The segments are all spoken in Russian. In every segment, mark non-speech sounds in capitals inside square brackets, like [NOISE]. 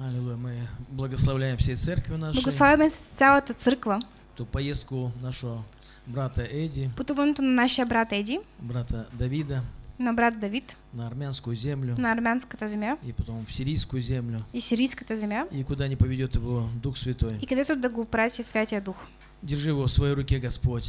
Аллилуйя. Мы благословляем всей церкви нашей. Благославяме цялата църква. Ту поездку нашего брата Эди, Пътуването на нашия брат Еди, брата Давида на брат Давид, на армянскую землю на армянската земя и потом в сирийскую землю. и сирийската земя, И куда не поведет его Дух Святой. и където да го прати Святия Дух. Держи его в своей руке, Господь.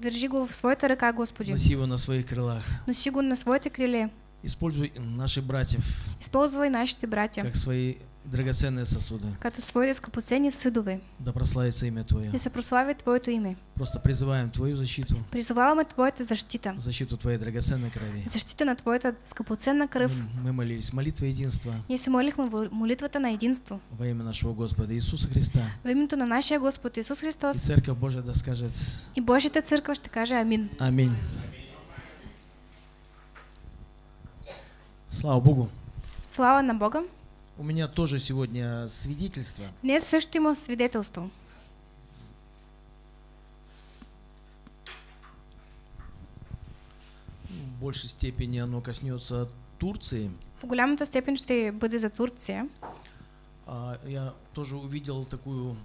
Държи го в своята ръка, Господи. Носи его на своих крылах. Носи го на своите криле. Используй наших братьев Използвай нашите братя, как свои драгоценные сосуды. като своите скъпоценни съдове. Да прославится имя Твое. Да се прослави Твоето име. Просто призываем Твою защиту, Призоваваме Твоята защита. защиту Твоей драгоценной крови. Защита на Твоята скъпоценна кръв. Мы, мы молились, молитва единства Ние се молихме в молитвата на единство. во имя нашего Господа Иисуса Христа. В името на нашия Господ Исус И Христос Церковь Божия да скажет и Божията църква ще каже Амин. Аминь. Слава Богу. Слава на Бога. У меня тоже сегодня свидетельство. Днес също има свидетелство. В большей степени оно коснется Турции. В голямата степен ще бъде за Турция. А, Я тоже увидел такую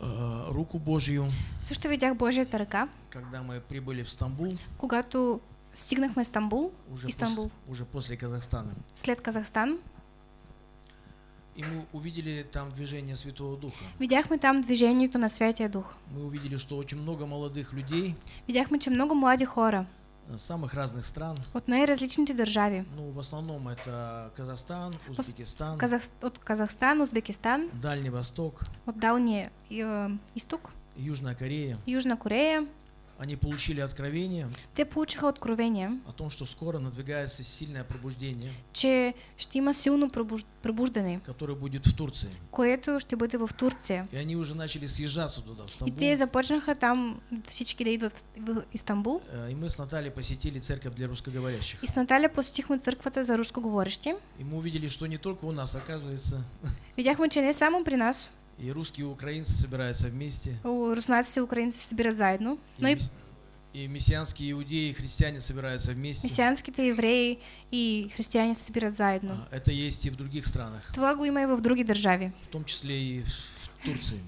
а, руку Божью, Също видях Божията ръка, когда мы прибыли в Стамбул, когато стигнахме Стамбул, уже, Истанбул. пос- уже после Казахстана. след Казахстан. И мы увидели там движение Святого Духа. Видяхме там движението на Святия Дух. Мы увидели, что очень много молодых людей Видяхме, че много млади хора э, самых разных стран, от най-различните държави. ну, в основном это Казахстан, Узбекистан, Казах... От Казахстан, Узбекистан, Дальний Восток, от Далния е, изток, Южная Корея. Южна Корея. Они получили откровение Те получиха откровение, о том, что скоро надвигается сильное пробуждение, че ще има силно пробуж... пробуждане, которое будет в Турции. което ще бъде в Турция. И они уже начали съезжаться туда, в И Стамбул. те започнаха там всички да идват в Истанбул. Э, И мы с Натальей посетили церковь для русскоговорящих. И с Наталя посетихме църквата за рускоговорещи. И мы увидели, что не только у нас, оказывается, [LAUGHS] Видяхме, че не само при нас, и русские, и украинцы собираются вместе, у- руснаци и украинци се събират заедно, но и, мессианские иудеи и христиане собираются вместе. месианските евреи и християни се събират заедно. А, Это есть и в других странах, Това го има и в други държави. в том числе и в Турции.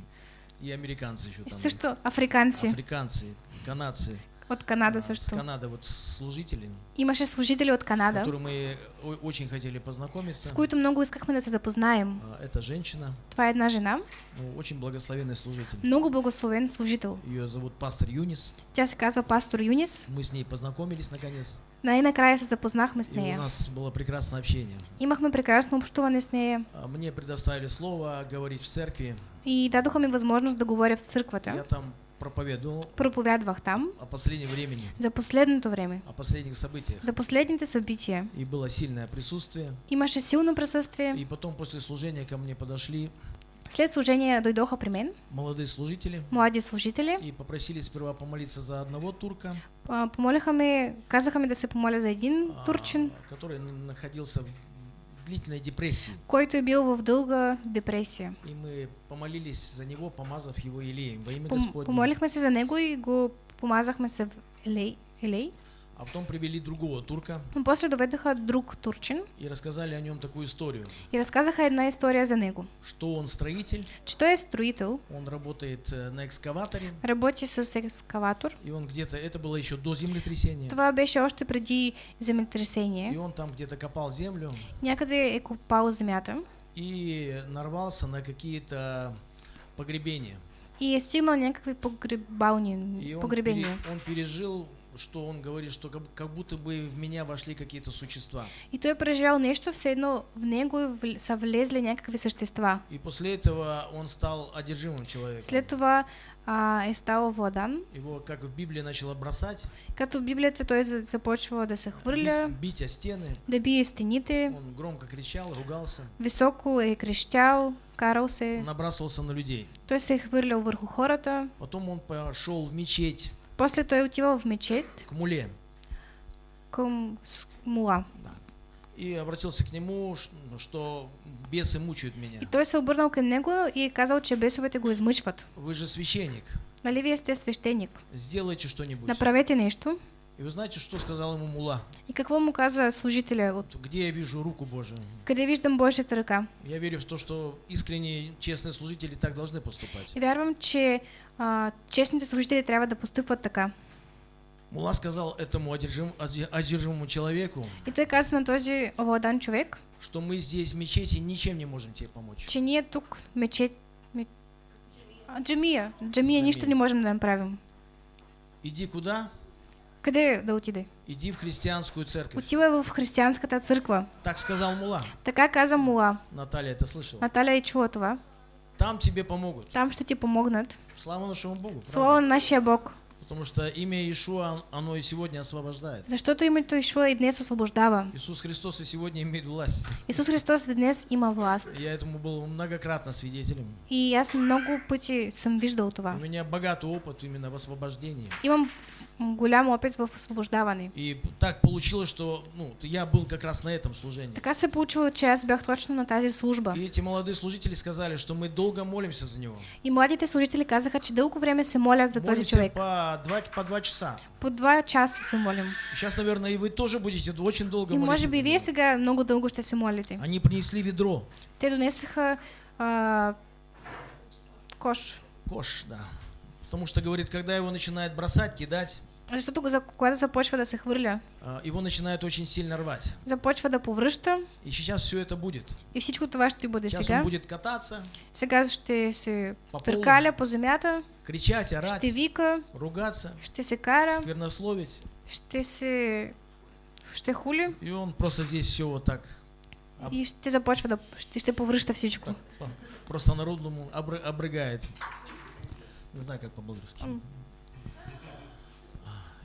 И американцы еще там. също африканци Африканцы, канадцы. От Канада А, С също. Канады вот служители, Имаше служители от с Канада, которыми мы очень хотели познакомиться. с които много искахме да се запознаем. А, Это женщина, Това е една жена, ну, очень благословенный служитель. много благословен служител. Ее зовут пастор Юнис. Тя се казва пастор Юнис. Мы с ней познакомились наконец. Най-накрая се запознахме с И у нас было прекрасное общение. Имахме прекрасно общуване с нея А, Мне предоставили слово говорить в церкви. и дадоха ми възможност да говоря в Я църквата. там проповедовал Проповядвах там о последнем времени, за последното време, о последних событиях. за последните събития. И было сильное присутствие. Имаше силно присъствие. И потом после служения ко мне подошли След служение дойдоха при мен молодые служители млади служители. и попросили сперва помолиться за одного турка, А, Помолиха ме, казаха ми да се помоля за един а, турчин, который находился длительной депрессии. който е бил в дълга депресия. И мы помолились за него, помазав его елеем во имя Пом, Господне. помолихме се за него и го помазахме в елей, елей. А потом привели другого турка Но после доведаха друг турчин и рассказали о нем такую историю, и разказаха една история за него. что он строитель, Че той е строител, он работает э, на экскаваторе, работи с екскаватор. и он где-то, это было еще до землетрясения, Това беше още преди и земетресение. он там где-то копал землю Някъде е копал земята и нарвался на какие-то погребения. и стигнал някакви погребални, И он, погребения. пере- он пережил, что он говорит, что как, как будто бы в меня вошли какие-то существа. И той е преживял нещо, все едно в него вл- са влезли някакви същества. И после этого он стал одержимым человеком. След това а, е ставал владан. Его, как в Библии, начало бросать, Като в Библията той за- започва да се хвърля, бить, бить о стены. да бие стените, Он громко кричал, ругался, високо е крещял, карал се. набрасывался на людей. Той се е хвърлял върху хората. Потом он пошел в мечеть После той отивал в мечет к муле с- мула. и обратился к нему, ш- что бесы мучают меня. И той се обърнал към него и казал, че бесовете го измъчват. Вы же священник, Нали вие сте свещеник? сделайте что-нибудь. Направете нещо. И вы знаете, что сказал ему Мула? И какво му каза служителя? От Где я вижу руку Божию? къде виждам Божията ръка? Я верю в то, что искренние, честные служители так должны поступать. И вярвам, че а, честните служители трябва да постъпват така. Мула сказал этому одержим- одержимому человеку, И той каза на този овладан човек, что мы здесь в мечети ничем не можем тебе помочь. че ние тук мечет... ме- А, Джамия. Джамия нищо Джамия. не можем да направим. Иди куда? Къде да отиде? Иди в христианскую церковь. Отива в християнската църква. Так сказал Мула. Така каза Мула. Наталья это слышала. Наталя е чула това. Там тебе помогут. Там ще ти помогнат. Слава нашему Богу. Слава на нашия Бог. Потому что имя Иешуа, оно и сегодня освобождает. Защото името Ишуа и днес освобождава. Иисус Христос и сегодня имеет власть. Исус Христос и днес има власт. Я этому был многократно свидетелем. И аз много пъти съм виждал У това. меня богатый опыт именно в освобождении. Имам м, голям опит в освобождаване. И так получилось, что ну, я был как раз на этом служении. Така се получило, че аз бях точно на тази служба. И эти молодые служители сказали, что мы долго молимся за него. И младите служители казаха, че дълго време се молят за този човек. по два, по два часа. По два часа се молим. Сейчас, наверное, и вы тоже будете очень долго И молиться. може за би вие сега много дълго ще се молите. Они принесли ведро, Те донесаха а, кош. кош, да. Потому что, говорит, когда его начинает бросать, кидать, Защото го за- когато започва да се хвърля, а, его начинает очень сильно рвать. започва да повръща И сейчас все это будет. и всичко това ще бъде Сейчас сега. он будет кататься, Сега ще се по полу, търкаля по земята, кричать, орать, ще вика, ругаться, ще се кара, сквернословить. ще се... ще хули И он просто здесь все вот так, А- и ще започва да... ще, ще повръща всичко. так по- просто народному обры- обрыгает. Не знаю, как по-болгарски. М.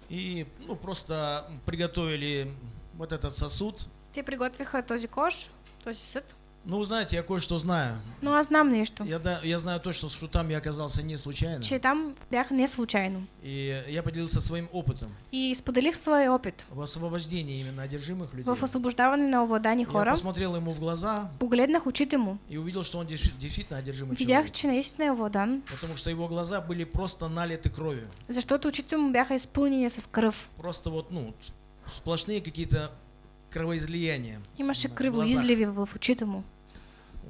И, ну, просто приготовили вот этот сосуд. Те приготвиха този кош, този съд. Ну, вы знаете, я кое-что знаю. Но аз знам нещо, Я, да, я знаю точно, что там я оказался не случайно. че там бях не случайно. И я поделился своим опытом И споделих своя опит в освобождении именно одержимых людей. в освобождаване на овладани Я хора. посмотрел ему в глаза Погледнах очите му. и увидел, что он действительно одержимый Видях, человек. че наистина е овладан, Потому что его глаза были просто налиты кровью. защото очите му бяха изпълнени с кръв. Просто вот, ну, сплошные какие-то кровоизлияния. Имаше кръвоизливи в очите му.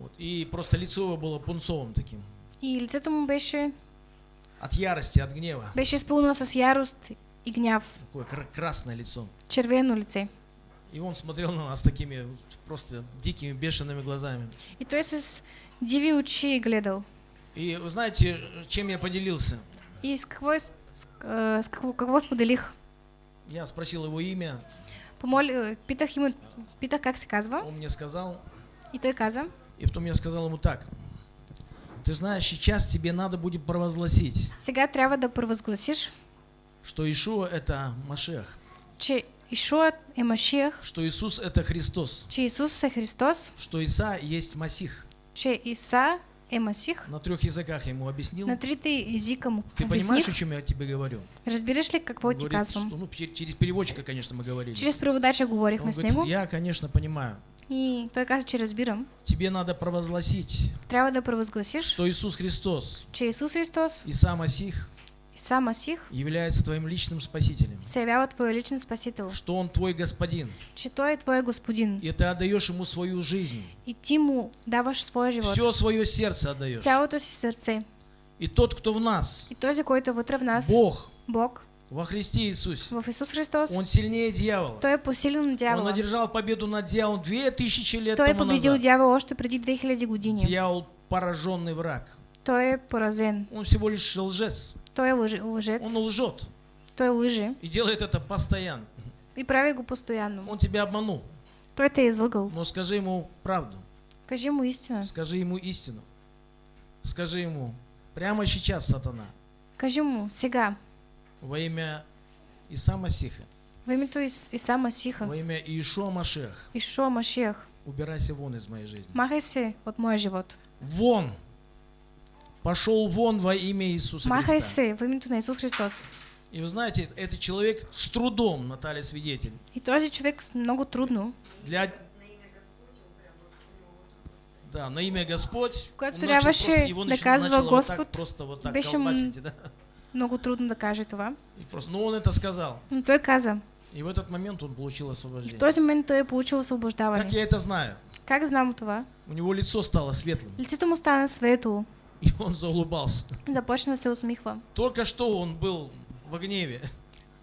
Вот. И просто лицо его было пунцовым таким. И лицето му беше, От ярости, от гнева. беше изпълнено с ярост и гняв. Такое кра- красное лицо. Червено лице. И он смотрел на нас такими просто дикими, бешеными глазами. И той с диви очи гледал. И вы знаете, чем я поделился? И с какво, из- с, а, с какво, какво споделих? Я спросил его имя, Помоли, питах, име, питах как се казва он мне сказал, и той каза, и потом я сказал ему так. Ты знаешь, сейчас тебе надо будет провозгласить, сега трябва да провъзгласиш, что Ишуа это Машех, че Ишуа е Машиях, что Иисус это Христос, че Исус е Христос, что Иса есть Масих. че Иса е Масих. На трех языках ему объяснил. На трите езика му Ты понимаешь, о чем я тебе говорю? Разбираш ли ти Говорит, казвам? ну, чер- через переводчика, конечно, мы говорили. Чрез преводача Он говорихме с него я, конечно, понимаю. и той каза, че разбирам. Тебе надо провозгласить, Трябва да провъзгласиш, что Иисус Христос, че Исус Христос, Иса Масих, Иса Масих, является твоим личным спасителем. твой личен спасител, Что Он твой господин. че Той е твой Господин И ты отдаешь Ему свою жизнь. и ти му даваш своя живот, Все свое сердце отдаешь. цялото си сърце. И тот, кто в нас, И този, който е вътре в нас, Бог, Бог, во Христе Иисусе, в Исус Христос, Он сильнее дьявола. Той е посилен на Он одержал победу над дьяволом две тысячи лет Той е тому победил назад. дявола още преди 2000 години. Дьявол пораженный враг. Той е поразен. Он всего лишь лжец. Той е лъж... лъжец. Он лжет. Той лъже И делает это постоянно. и прави го постоянно. Он тебя обманул. Той те е излъгал. Но скажи ему правду. Кажи му истина. Скажи ему истину. Скажи ему, прямо сейчас, сатана, Кажи му сега, во имя Иса Масиха, в името Ис... Иса Масиха, во имя Иешуа Машех, Ишуа Машиях, убирайся вон из моей жизни. махай се от моя живот. Вон! Пошел вон во имя Иисуса Христа. се в името на Исус Христос. И вы знаете, этот человек с трудом, Наталья свидетель, И този човек с- много трудно, для... Да, на имя Господь. Начал трябваше его да казва начало вот так, просто вот так беше колбасить, да? много трудно да каже това. И просто, но он это сказал. Но той каза, И в этот момент он получил в освобождение. този момент той е получил Как освобождаване. я это знаю? Как знам това? У него лицо стало светлым, Лицето му стана светло, [LAUGHS] и он заулыбался. започна се усмихва. Только что он был в гневе,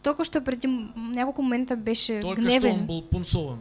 Толкова що преди няколко момента беше только что он гневен. был пунцовым,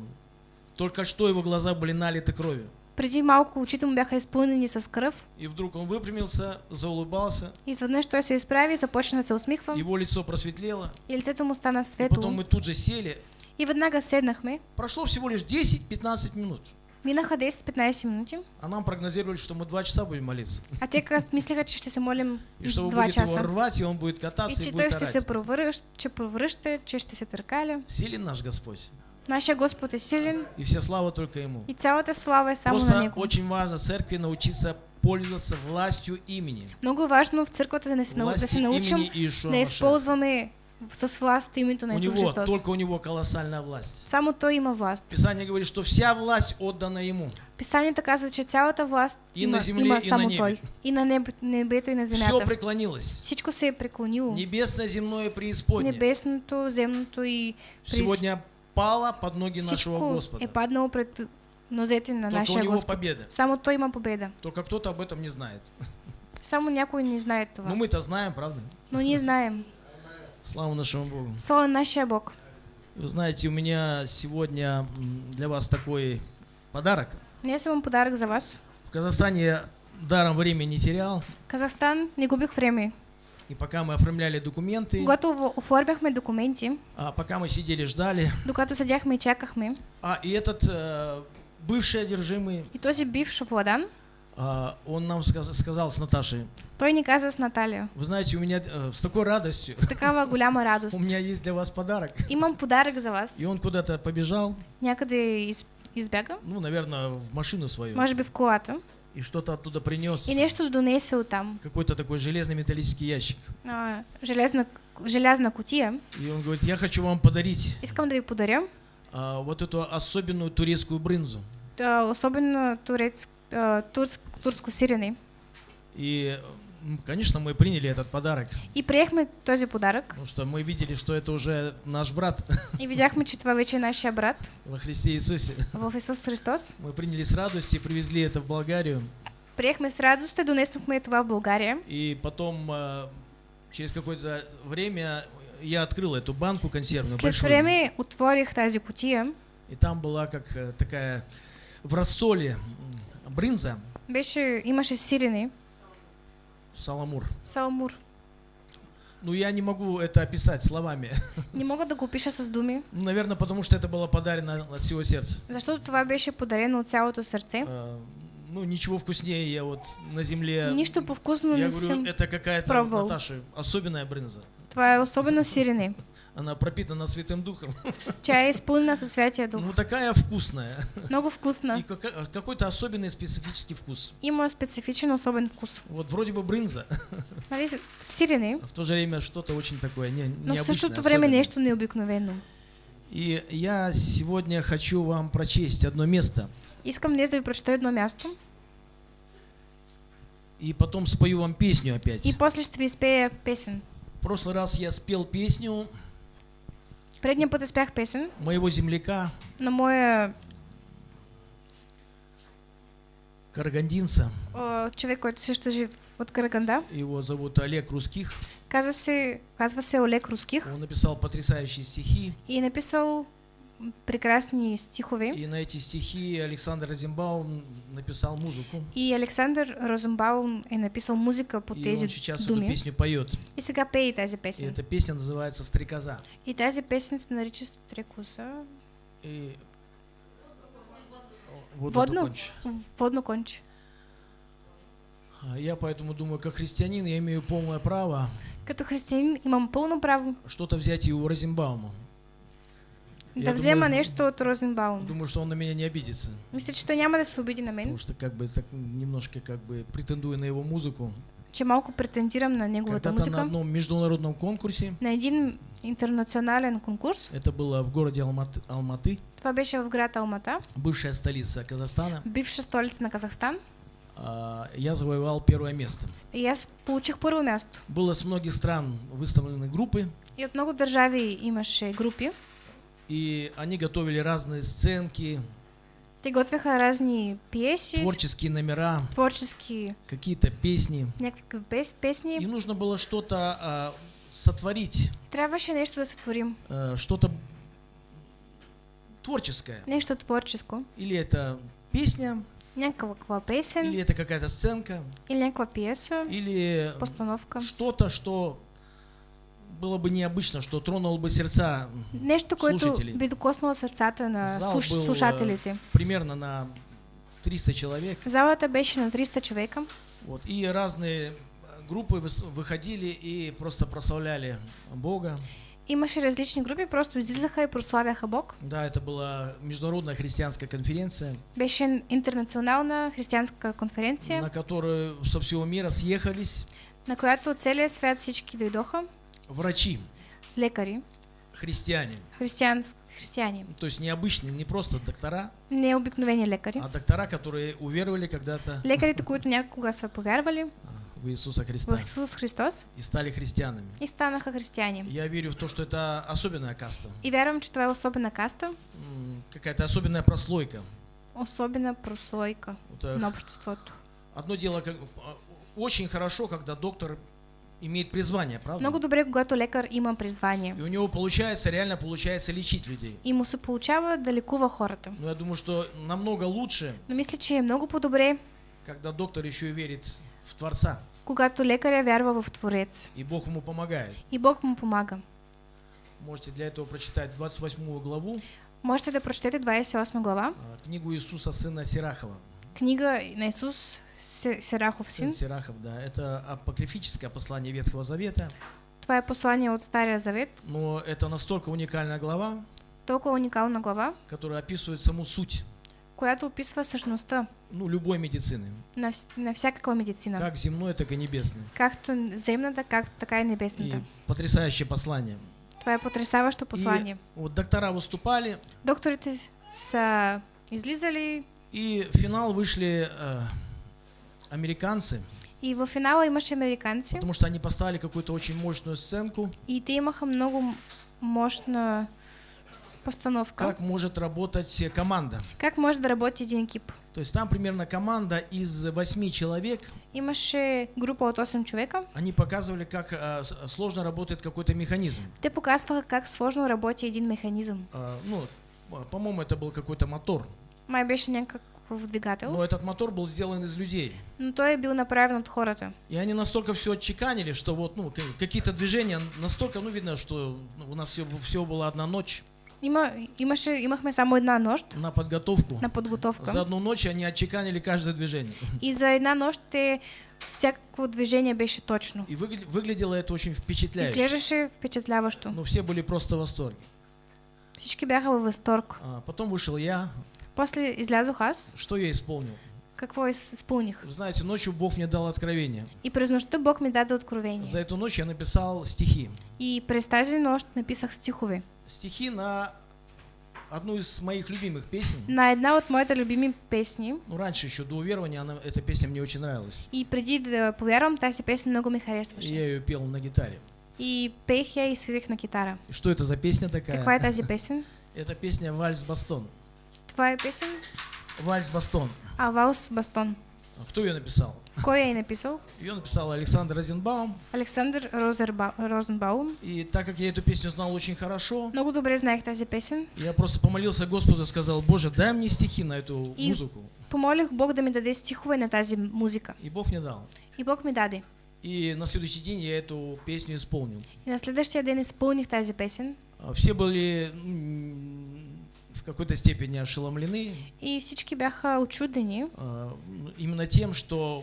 только что его глаза были налиты кровью. Преди малко очите му бяха изпълнени с кръв. И вдруг он выпрямился, заулыбался, И изведнъж той се изправи и започна да се усмихва. его лицо просветлело, И лицето му стана и светло. потом мы тут же сели. И веднага седнахме. Прошло всего лишь 10-15 минут, Минаха 10-15 минути. а нам прогнозировали, что мы два часа будем молиться. А те как мислеха, че ще се молим [LAUGHS] И что вы будете его часа. рвать, и он будет И кататься, и, той будет орать. провръща, че провръща, че ще се търкаля. Силен наш Господь. Нашия Господ е силен И вся слава только Ему. и цялата слава е само на Просто Него. очень важно церкви научиться пользоваться властью имени. Много важно в църквата да, се, научим да използваме с власт името на У него, Христос. только у него колоссальная власт. Само Той има власт. Писание говорит, что вся власть отдана Ему. Писанието казва, че цялата власт И има, на земле, има и на само небе. Той. И на небе, небето, и на Все земята. преклонилось. Всичко се е преклонило. Небесное, земное, преисподнее. Небесното, земното и през... Сегодня пало под ноги нашего всичко Господа. е паднало пред нозете на Только у него Господ. победа. Само Той има победа. Только кто-то об этом не знает. Само някой не знае това. Но мы-то знаем, правда? Но ние знаем. Слава нашему Богу. Слава на нашия Бог. Вы знаете, у меня сегодня для вас такой подарок. Днес имам подарък за вас. В Казахстане я даром времени не терял. Казахстан не губих време. И пока мы оформляли документы, в- оформяхме документи, а пока мы сидели, ждали, докато седяхме и чакахме, а и этот э, бывший одержимый, и този бивш Владан, он нам сказ- сказал с Наташей, той ни каза с Наталия. вы знаете, у меня э, с такой радостью, С такава голяма радост. [LAUGHS] у меня есть для вас подарок. Имам подарък за вас. И он куда-то побежал, Някъде из, избяга. ну, наверное, в машину свою, Може би в колата. и что-то оттуда принес. И нещо донесе оттам. Какой-то такой железный металлический ящик. А, железна, желязна кутия. И он говорит, я хочу вам подарить Искам да ви а, вот эту особенную турецкую брынзу. а, Особено турец, а, турск, турско сирене. И, конечно, мы приняли этот подарък, И приехме този подарък. потому что мы видели, что это уже наш брат И видяхме, че това вече е нашия брат [LAUGHS] во Христе Иисусе. в Исус Христос. Мы приняли с радостью, привезли это в Болгарию. Приехме с радост и донесохме това в България. И потом, э, через какое-то время, я открыл эту банку консервную, След большую. време отворих тази кутия. И там была как э, такая в рассоле м, брынза, Беше, имаше сирене, саламур. саламур. Ну, я не могу это описать словами. Не мога да го опиша с думи, Наверное, потому что это было подарено от всего сердца. защото това беше подарено от цялото сърце. Э, Ну, ничего вкуснее я вот на земле... Нищо по-вкусно Я говорю, это какая-то. Наташа, особенная брынза. Това е особено сирене. Она пропитана Святым Духом. Тя е изпълнена със Святия Дух. Ну, такая вкусная. Много И вкусна. кака- какой-то особенный специфический вкус. Има специфичен особен вкус. Вот вроде бы брынза, Нали, сирене, а в то же время что-то очень такое не, но необычное, същото време особенное. нещо необикновено. И я сегодня хочу вам прочесть одно место, Искам днес да ви прочета едно място и потом спою вам песню опять. и после ще ви изпея песен. Прошлый раз я спел песню Предния път песен моего земляка, на моя карагандинца. о, човек, който също е жив от Караганда. Его зовут Олег Русских. Казва се, казва се Олег Руских Он написал потрясающие стихи. и написал прекрасни стихове. И на эти стихи Александр Розенбаум написал музыку. И Александър Розенбаум написал музика по И тези он сейчас эту думи. песню поет. И сега пее тази И песен. эта песня называется «Стрекоза». И тази песен се нарича Стрекоза. И... Вот Водно? докончу. Водно конче. А Я поэтому думаю, как христианин, я имею полное право Като християнин имам пълно право что-то взять и у Розенбаума. Я да взема нещо от Розенбаум. Думаю, что он на меня не обидится. Мисля, че той няма да се обиди на мен, Потому что как бы так немножко как бы претендую на его музыку. че малко претендирам на неговата Когда-то на музика. одном международном конкурсе, На един интернационален конкурс, это было в городе Алматы, Алматы това беше в град Алмата, бывшая столица Казахстана, бивша столица на Казахстан. а, я завоевал первое место. Аз получих първо място. Было с многих стран выставлены группы, И от много държави имаше групи. И они готовили разные сценки, Те готвяха разни пиеси, творческие номера, творчески какие-то песни. пес, песни. И нужно было что-то а, сотворить, Трябваше нещо да сътворим. э, что-то творческое. Нещо творческо. Или это песня, Някаква песен или это какая-то сценка, или някаква пиеса, или постановка. что-то, что было бы необычно, что тронуло бы сердца Нещо, което Слушатели. би докоснало сърцата на Зал слуш... был, э, слушателите. примерно на 300 человек. Залата беше на 300 човека. Вот, и разные группы выс- выходили и просто прославляли Бога. Имаше различни групи, просто излизаха и прославяха Бог. Да, это была международная христианская конференция, Беше интернационална християнска конференция, на которую со всего мира съехались на която от целия свят всички дойдоха. Врачи, Лекари, христиане. християнс... християни. То есть необычные, не просто доктора, Не обикновени лекари. а доктора, которые уверовали когда-то Лекарите, които [LAUGHS] някога са повярвали а, в Иисуса Христа в Исус Христос и стали христианами. и станаха християни. Я верю в то, что это особенная каста, И вярвам, че това е особена каста, какая-то особенная прослойка. особена прослойка Вот, на обществото. Одно дело, как- а, очень хорошо, когда доктор имеет призвание, правда? Много добре, когато лекар има призвание. И у него получается, реально получается лечить людей. И му се получава да лекува хората. Но я думаю, что намного лучше, Но мисля, че е много по-добре, когда доктор еще и верит в Творца, когато лекаря вярва в Творец. и Бог ему помогает. И Бог му помага. Можете для этого прочитать 28 главу, Можете да прочетете 28 глава, а, книгу Иисуса, сына Сирахова. книга на Исус Се- Серахов Сын син. Сирахов, да. Это апокрифическое послание Ветхого Завета. Това е послание от Стария Завет. Но это настолько уникальная глава, Толкова уникална глава, которая описывает саму суть която описва същността ну, любой медицины. на, на всякаква медицина. Как земной, так и небесной. Както земната, как, така и И потрясающее послание. Това е потрясаващо послание. Вот доктора выступали, Докторите са излизали и в финал вышли э, американцы, и в финала имаше американци потому что они поставили какую-то очень мощную сценку, и те имаха много м- мощна постановка. как может работать э, команда. Как може да работи един екип? То есть там примерно команда из восьми человек, Имаше група от 8 човека. они показывали, как э, сложно работает какой-то механизм. Те показваха как сложно работи един механизъм. Э, ну, по- по-моему, это был какой-то мотор. Май беше някакъв двигател, Но этот мотор был сделан из людей. но той е бил направен от хората. И они настолько все отчеканили, что вот, ну, какие-то движения настолько, ну, видно, что ну, у нас все, всего была одна ночь Има, имаше, имахме само една нощ на подготовку. на подготовка. За одну ночь они отчеканили каждое движение. [LAUGHS] И за една нощ те всяко движение беше точно. И выгля- выглядело это очень впечатляюще. Изглеждаше впечатляващо. Ну, все были просто в восторге. Всички бяха във възторг. А потом вышел я. После излязох аз. Что я исполнил? Какво? Вы знаете, ночью Бог мне дал откровение. И през нощта Бог даде За откровение. эту ночь я написал стихи. И през тази нощ написах стихове. Стихи на одну из моих любимых песен. На една от моите любими песни. Ну, раньше еще до уверования она, эта песня мне очень нравилась. И преди да повярвам, тази песня много ми харесваше. я ее пел на гитаре. И пех я и свирих на китара. И Что это за песня такая? Каква е тази песен? Это песня «Вальс Бастон». Това е песен «Вальс Бастон». А Валс Бастон. А Кто ее написал? Кой я е написал? Ее написал Александр Розенбаум. Александър Розерба... Розенбаум. И так как я эту песню знал очень хорошо, Много добре знаех тази песен. я просто помолился Господу и сказал, Боже, дай мне стихи на эту И- музыку. Помолих Бог да ми даде стихове на тази музика. И Бог мне дал. И Бог ми даде. И на следующий день я эту песню исполнил. И на следващия ден изпълних тази песен. А Все были в какой-то степени ошеломлены И всички бяха очудени, а, именно тем, что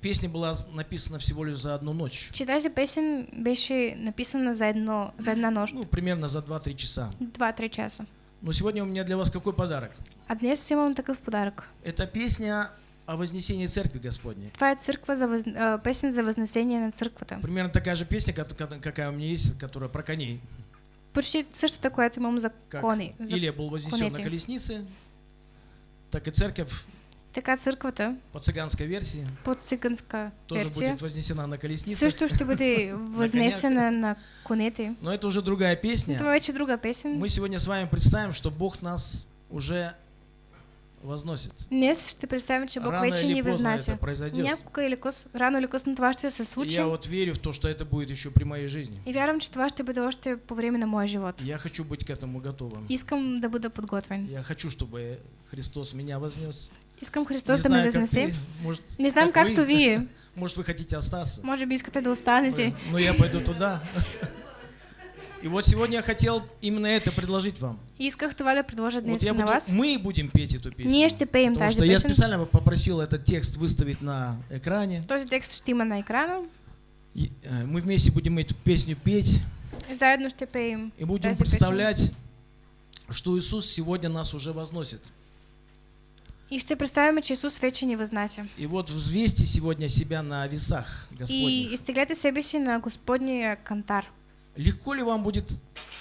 песня была написана всего лишь за одну ночь. че тази песен беше написана за, едно, за една нощ. Ну, примерно за 2-3 часа. 2-3 часа. Но сегодня у меня для вас какой подарок? А днес имам такъв подарък. Это песня о вознесении Церкви Господней. Е църква за въз... а, песен за възнесение на църквата. Примерно такая же песня, как- как- какая у меня есть, которая про коней. Почти същата, която имам за Как кони. За... Илия был вознесен на колеснице, так и церковь Така църквата по цыганской версии по циганска тоже версия будет вознесена на колесницах. също ще бъде възнесена на конете. Но это уже другая песня. Това вече е друга песен. Мы сегодня с вами представим, что Бог нас уже возносит. Днес ще представим, че Бог Рано вече или ни възнася. Някога или къс, рано или късно това ще се И я вот верю в то, что это будет еще при моей жизни. И вярвам, че това ще бъде още по време на моя живот. Я хочу быть к этому готовым. Искам да бъда подготвен. Я хочу, чтобы Христос меня вознес. Искам Христос Не да ме знаю, как възнесе. ты, может, Не знам как както вие. Может, вы хотите остаться. Може би искате да останете. Но, но я пойду туда. [LAUGHS] И вот сегодня я хотел именно это предложить вам. И исках това да предложа Вот я на буду, вас. мы будем петь эту песню. Ние ще пеем Потому что я специально попросил этот текст выставить на экране. Този текст ще има на екрана. И, э, мы вместе будем эту песню петь И заедно ще пеем и будем представлять, что Иисус сегодня нас уже возносит. И ще представяме, че Исус вече ни възнася. И вот взвесьте сегодня себя на весах И Господних. изтегляте себе си на Господния кантар. Легко ли вам будет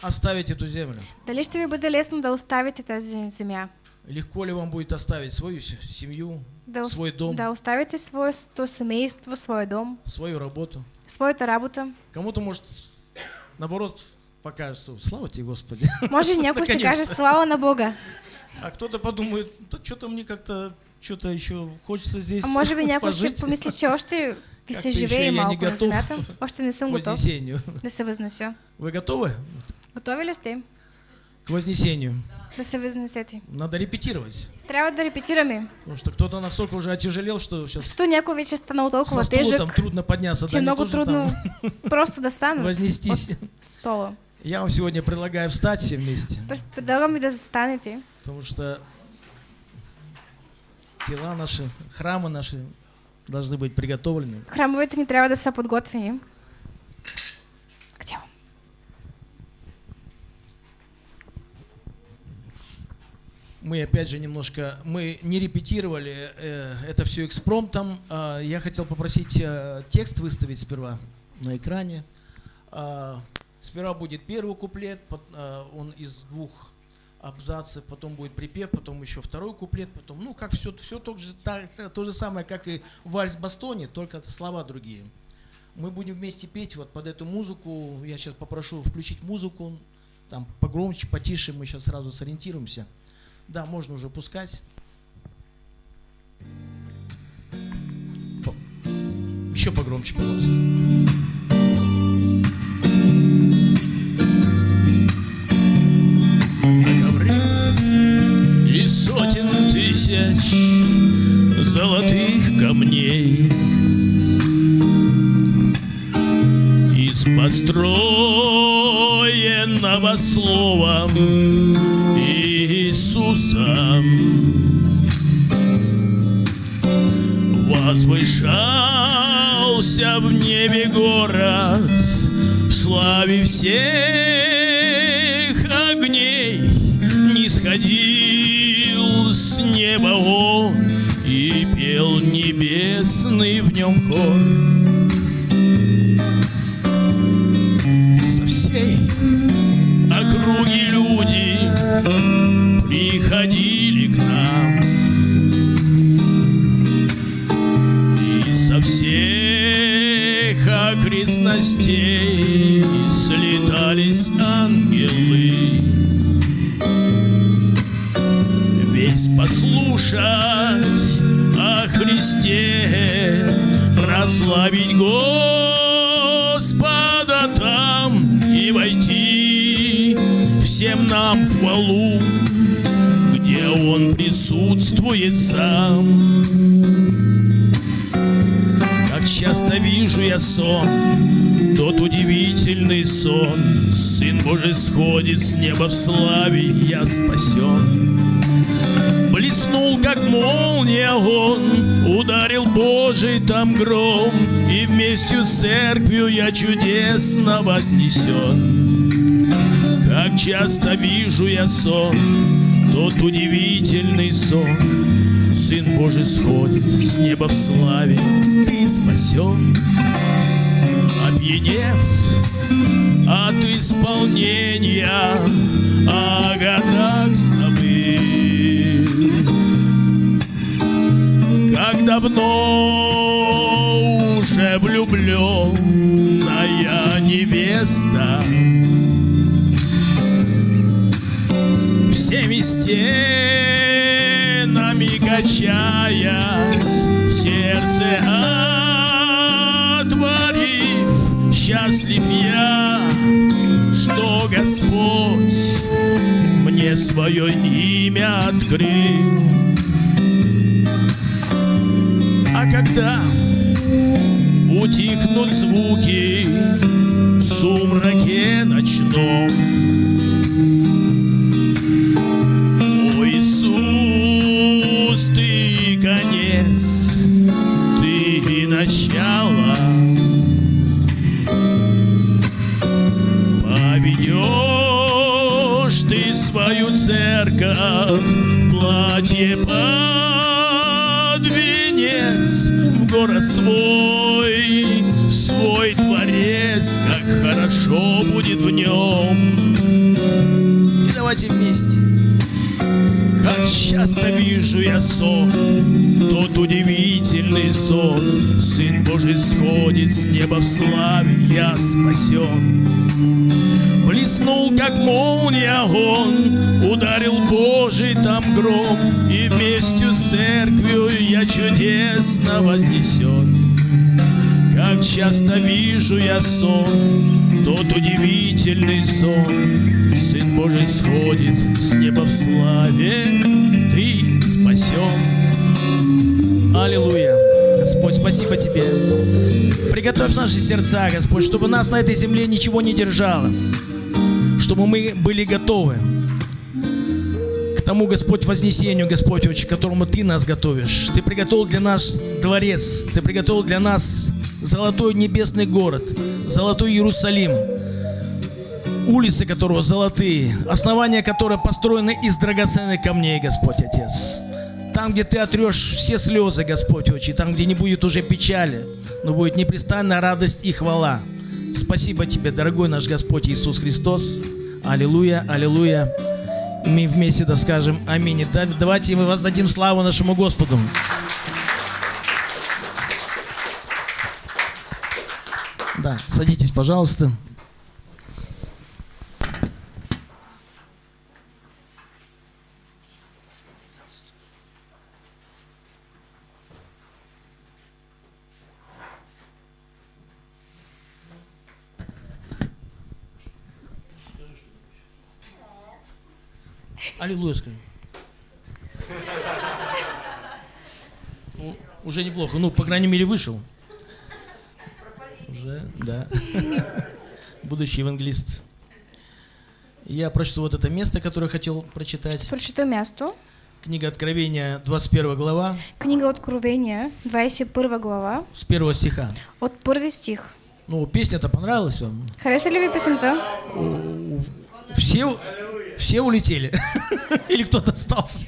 оставить эту землю? Дали ще ви бъде лесно да оставите тази земя? Легко ли вам будет оставить свою семью, Да, свой дом, да оставите своето семейство, своя дом, свою работу? своята работа. Кому-то может, наоборот, покажется, слава тебе, Господи. Може някой ще Конечно. каже слава на Бога. А кто-то подумает, да что-то мне как-то, что-то еще хочется здесь А може би някой ще помисли, че още ви се живее малко на земята. Още не съм готов вознесению. да се. Вы готовы Готови ли сте к вознесению? да се възнесете? Надо репетировать. Трябва да репетираме. Потому что кто-то настолько уже отяжелел, что сейчас Защото някой вече станал толкова тежък, там трудно подняться, че да, не много что трудно там [LAUGHS] просто да стана вознестись. стола. Я вам сегодня предлагаю встать все вместе, Пред- Предлагам да застанете, потому что тела наши, храмы наши должны быть приготовлены. Храмовете ни трябва да са подготвени. Къде? Мы опять же немножко, мы не репетировали э, это все экспромтом. А, я хотел попросить э, текст выставить сперва на экране. А, сперва будет первый куплет, а, он из двух абзацев, потом будет припев, потом еще второй куплет, потом, ну, как все, все то, же, та- то же самое, как и вальс Бастони, только слова другие. Мы будем вместе петь вот под эту музыку. Я сейчас попрошу включить музыку, там погромче, потише, мы сейчас сразу сориентируемся. Да, можно уже пускать. Еще погромче, пожалуйста. Из сотен тысяч золотых камней из построенного словом Иисусом возвышался в небе город в славе всех огней. Не сходил с неба он и пел небесный в нем хор окрестностей слетались ангелы весь послушать о Христе прославить Господа там и войти всем нам в хвалу, где Он присутствует сам. Часто вижу я сон, тот удивительный сон, Сын Божий сходит с неба в славе, я спасен. Блеснул, как молния он, ударил Божий там гром, И вместе с церковью я чудесно вознесен. Как часто вижу я сон, тот удивительный сон, Сын Божий сходит с неба в славе, ты спасен. Опьянев от исполнения о годах забыл. давно уже влюбленная невеста Всеми стенами качаясь Сердце отворив Счастлив я, что Господь мне свое имя открыл. А когда утихнут звуки в сумраке ночном в платье под венец В город свой, свой дворец Как хорошо будет в нем И давайте вместе как часто вижу я сон, тот удивительный сон. Сын Божий сходит с неба в славе, я спасен. Блеснул, как молния он, ударил Божий там гром, И вместе с церковью я чудесно вознесен. Как часто вижу я сон, тот удивительный сон. Сын Божий сходит с неба в славе, ты спасен. Аллилуйя. Господь, спасибо Тебе. Приготовь наши сердца, Господь, чтобы нас на этой земле ничего не держало. Чтобы мы были готовы к тому, Господь, вознесению, Господь, к которому Ты нас готовишь. Ты приготовил для нас дворец. Ты приготовил для нас золотой небесный город, золотой Иерусалим, улицы которого золотые, основания которого построены из драгоценных камней, Господь Отец. Там, где Ты отрешь все слезы, Господь Отче, там, где не будет уже печали, но будет непрестанная радость и хвала. Спасибо Тебе, дорогой наш Господь Иисус Христос. Аллилуйя, аллилуйя. Мы вместе да скажем аминь. Давайте мы воздадим славу нашему Господу. Да, садитесь, пожалуйста. Аллилуйя скажи. Ну, уже неплохо. Ну, по крайней мере, вышел. Уже, да. Будущий евангелист. Я прочту вот это место, которое хотел прочитать. Прочитам място. Книга Откровения, 21 глава, Книга Откровения, 21 глава, с первого стиха. от първи стих. Ну, песня-то понравилась вам. Хареса ли ви песента? Все, все улетели. [LAUGHS] Или кто-то остался.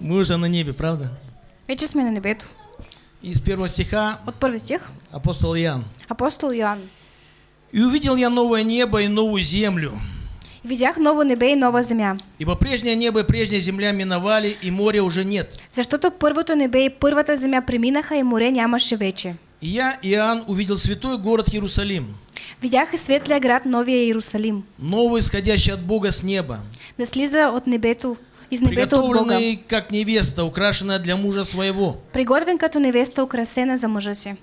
Мы уже на небе, правда? Вече сме на небето. И с первого стиха От първи стих. апостол Иоанн. Апостол Йоан. «И увидел я новое небо и новую землю, Видях ново небе и нова земя. ибо прежнее небо и прежняя земля миновали, и моря уже нет. Защото първото небе и първата земя преминаха и море нямаше вече. И я, Иоанн, увидел святой город Иерусалим, Видях и светлия град Новия Иерусалим, новый, исходящий от Бога с неба, да слиза от небето, из небето от Бога, приготовленный как невеста, украшенная для мужа своего. приготвен като невеста, украсена за мъжа си.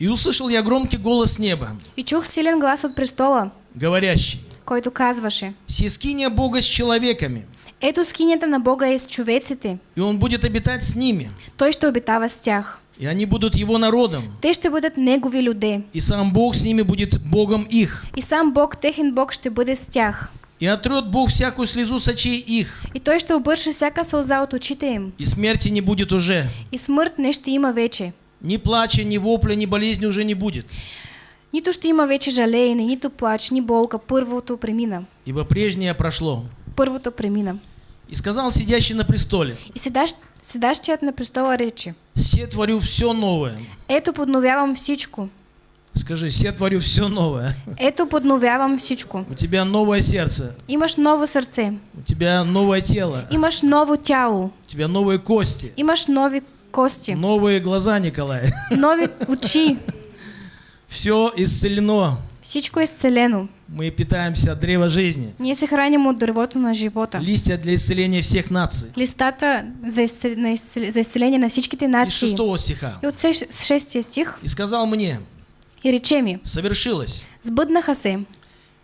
И услышал я громкий голос с неба, И чух силен глас от престола, говорящий, който казваше, «Сискиня Бога с человеками, ето скинята на Бога е с човеците, и Он будет обитать с ними, той ще обитава с тях. И они будут Его народом, Те ще бъдат негови люде. и сам Бог с ними будет Богом их. И сам Бог, техен Бог, ще бъде с тях. И отрет Бог всякую слезу с очей их, И той ще обърше всяка сълза от очите им. и смерти не будет уже. И смърт не ще има вече. Ни плача, ни вопля, ни болезни уже не будет. Нито ще има вече жалеене, нито плач, ни болка. Първото премина. Ибо прежнее прошло. Първото премина. И сказал сидящий на престоле, И седащ, седащият на престола рече. «Все творю все новое». Ето подновявам всичко. Скажи, я творю все новое. Ето подновявам всичко. У тебя новое сердце, Имаш ново сърце, у тебя новое тело, имаш ново тяло, у тебя новые кости, имаш нови кости, новые глаза, Николай. нови очи. [LAUGHS] Все исцелено. Всичко е изцелено. Мы питаемся от древа жизни. Ние се храним от дървото на живота. Листья для исцеления всех наций. Листата за, изцел... на изцел... за изцеление на всичките Из нации. шестого стиха. И от сеш- с шестия стих И сказал мне, и рече ми, совершилось. сбъднаха се.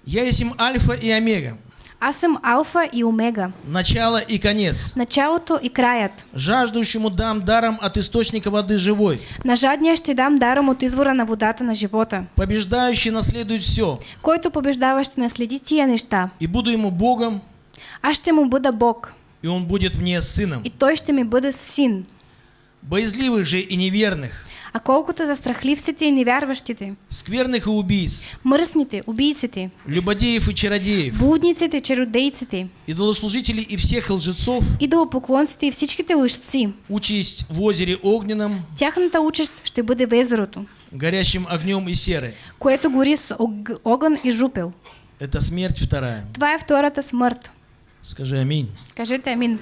Я есть им альфа и омега, Аз съм Алфа и Омега, начало и конец. началото и краят. Жаждущему дам даром от источника воды живой. На жадния ще дам даром от извора на водата на живота. Побеждающий наследует все. Който побеждава ще наследи тия неща. И буду ему Богом, Аз ще му бъда Бог и он будет мне сыном. и той ще ми бъде син. Боязливых же и неверных, А колкото за страхливците и невярващите, скверных и убийц, мръсните, убийците, любодеев и чародеев, блудниците, чародейците, идолослужителей и всех лжецов, идолопоклонците и всичките лъжци, участь в озере огненном, тяхната участ ще бъде в езерото, горящим огнем и серой. което гори с ог- огън и жупел. Это смерть вторая. Това е втората смърт. Скажи аминь. Кажете амин.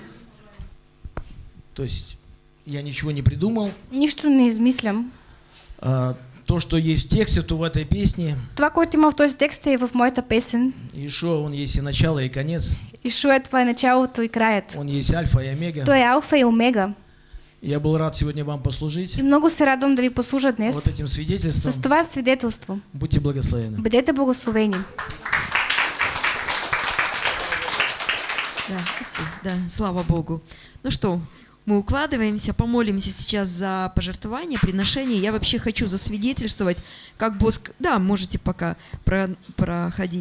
То есть я ничего не придумал. Нищо не измислям. А, то, что есть в тексте, то в этой песне. Това, което има в този текст е в моята песен. Ишуа, он есть и начало, и конец. Ишуа, това е началото и краят. Он есть альфа и омега. Той е алфа и омега. Я был рад сегодня вам послужить. И много се радвам да ви послужа Вот днес этим с свидетельством. това свидетелство. Будьте благословены. Бъдете благословени. Да, все, да, слава Богу. Ну что, мы укладываемся, помолимся сейчас за пожертвование, приношение. Я вообще хочу засвидетельствовать, как Боск... Да, можете пока про- проходить.